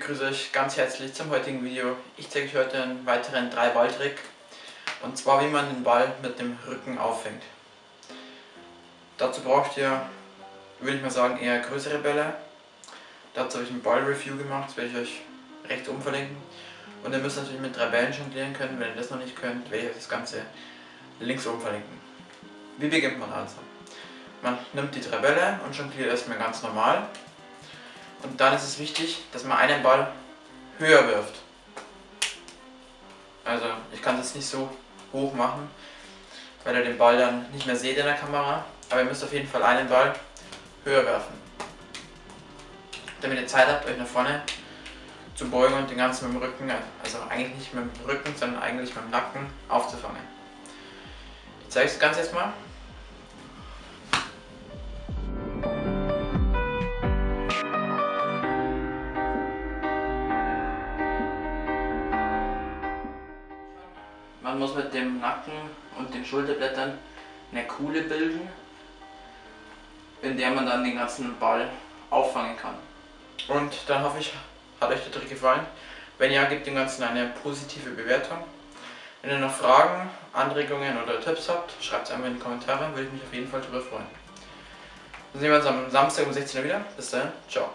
grüße euch ganz herzlich zum heutigen Video. Ich zeige euch heute einen weiteren 3-Ball-Trick und zwar wie man den Ball mit dem Rücken auffängt. Dazu braucht ihr, würde ich mal sagen, eher größere Bälle. Dazu habe ich ein Ball-Review gemacht, das werde ich euch rechts oben verlinken. Und ihr müsst natürlich mit drei Bällen jonglieren können, wenn ihr das noch nicht könnt, werde ich euch das Ganze links oben verlinken. Wie beginnt man also? Man nimmt die drei Bälle und jongliert erstmal ganz normal und dann ist es wichtig, dass man einen Ball höher wirft. Also ich kann das nicht so hoch machen, weil ihr den Ball dann nicht mehr seht in der Kamera. Aber ihr müsst auf jeden Fall einen Ball höher werfen. Damit ihr Zeit habt, euch nach vorne zu beugen und den ganzen mit dem Rücken, also eigentlich nicht mit dem Rücken, sondern eigentlich mit dem Nacken aufzufangen. Ich zeige es ganz erstmal. Man muss mit dem Nacken und den Schulterblättern eine Kuhle bilden, in der man dann den ganzen Ball auffangen kann. Und dann hoffe ich, hat euch der Trick gefallen. Wenn ja, gebt dem Ganzen eine positive Bewertung. Wenn ihr noch Fragen, Anregungen oder Tipps habt, schreibt es einfach in die Kommentare, würde ich mich auf jeden Fall darüber freuen. Dann sehen wir uns am Samstag um 16 Uhr wieder. Bis dahin, ciao.